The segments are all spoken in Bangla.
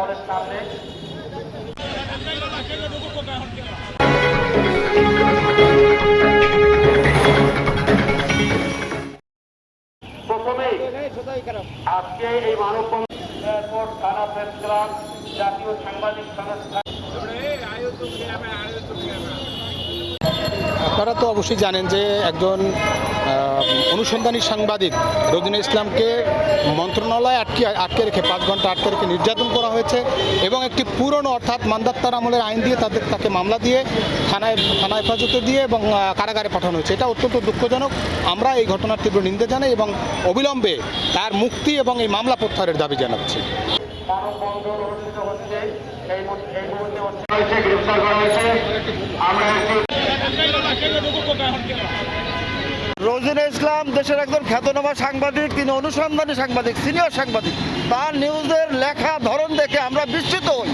হলের সামনে। প্রথমেই আজকে এই মানব এয়ারপোর্ট থানা প্রেস ক্লাব জাতীয় সাংবাদিক সংস্থা আপনারা তো অবশ্যই জানেন যে একজন অনুসন্ধানী সাংবাদিক রোজিনা ইসলামকে মন্ত্রণালয়ে আটকে আটকে রেখে পাঁচ ঘণ্টা আটকে রেখে নির্যাতন করা হয়েছে এবং একটি পুরনো অর্থাৎ মান্দাত্তার আমলের আইন দিয়ে তাদের, তাকে মামলা দিয়ে থানায় থানা হেফাজতে দিয়ে এবং কারাগারে পাঠানো হয়েছে। এটা অত্যন্ত দুঃখজনক। আমরা এই ঘটনার তীব্র নিন্দা জানাই এবং অবিলম্বে তার মুক্তি এবং এই মামলা প্রত্যাহারের দাবি জানাচ্ছি। মানববন্ধন রোজিনা ইসলাম দেশের একজন খ্যাতনামা সাংবাদিক, তিনি অনুসন্ধানী সাংবাদিক, সিনিয়র সাংবাদিক। তার নিউজের লেখা ধরন দেখে আমরা বিস্মিত হই।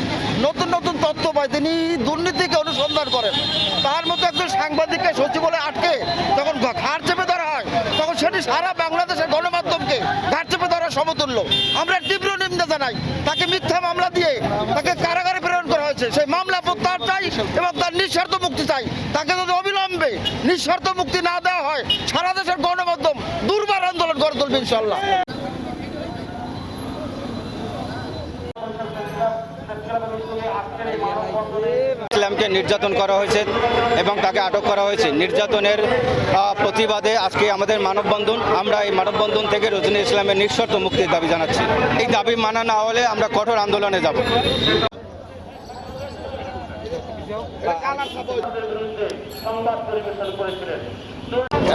নতুন নতুন তথ্য পাই। তিনি দুর্নীতিকে অনুসন্ধান করেন। তার মতো একজন সাংবাদিককে সচিবালয়ে আটকে যখন ঘাট চেপে ধরা হয়, তখন সেটি সারা বাংলাদেশের গণমাধ্যমকে ঘাট চেপে ধরার সমতুল্য। আমরা তীব্র নিন্দা জানাই। তাকে মিথ্যা মামলা দিয়ে তাকে কারাগারে প্রেরণ করা হয়েছে। সেই মামলা প্রত্যাহার চাই এবং তার নিঃস্বার্থ মুক্তি চাই। তাকে যদি অবিলম্বে নিঃস্বার্থ মুক্তি না দেওয়া হয়, সারা দেশের গণমাধ্যম দুর্বার আন্দোলন গড়ে তুলবে ইনশাল্লাহ ইসলামকে নির্যাতন করা হয়েছে এবং তাকে আটক করা হয়েছে। নির্যাতনের প্রতিবাদে আজকে আমাদের মানববন্ধন, আমরা এই মানববন্ধন থেকে রজনী ইসলামের নিঃশর্ত মুক্তির দাবি জানাচ্ছি। এই দাবি মানা না হলে আমরা কঠোর আন্দোলনে যাব। সংবাদ পরিবেশন করেছিলেন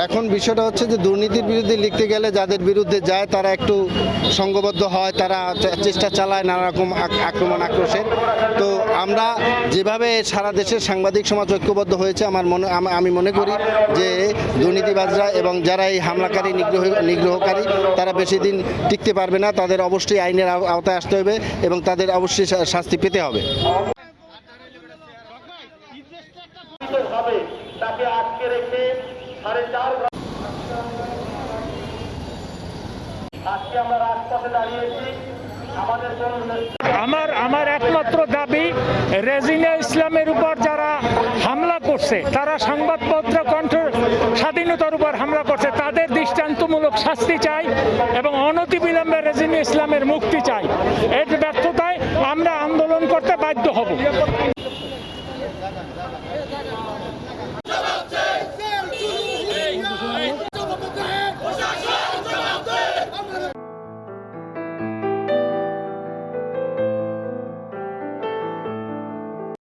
এখন বিষয়টা হচ্ছে যে দুর্নীতির বিরুদ্ধে লিখতে গেলে যাদের বিরুদ্ধে যায়, তারা একটু সংঘবদ্ধ হয়, তারা চেষ্টা চালায় নানা রকম আক্রমণ আক্রোশের। তো আমরা যেভাবে সারা দেশের সাংবাদিক সমাজ ঐক্যবদ্ধ হয়েছে, আমার মনে, আমি মনে করি যে দুর্নীতিবাজরা এবং যারা এই হামলাকারী, নিগ্রহ, নিগ্রহকারী, তারা বেশি দিন টিকতে পারবে না। তাদের অবশ্যই আইনের আও- আওতায় আসতে হবে এবং তাদের অবশ্যই শাস্তি পেতে হবে, তাকে আটকে রেখে আমার আমার একমাত্র দাবি রেজিনা ইসলামের উপর যারা হামলা করছে, তারা সংবাদপত্র কণ্ঠ স্বাধীনতার উপর হামলা করছে, তাদের দৃষ্টান্তমূলক শাস্তি চাই এবং অনতিবিলম্বে রেজিনা ইসলামের মুক্তি চাই। এর ব্যর্থতায় আমরা আন্দোলন করতে বাধ্য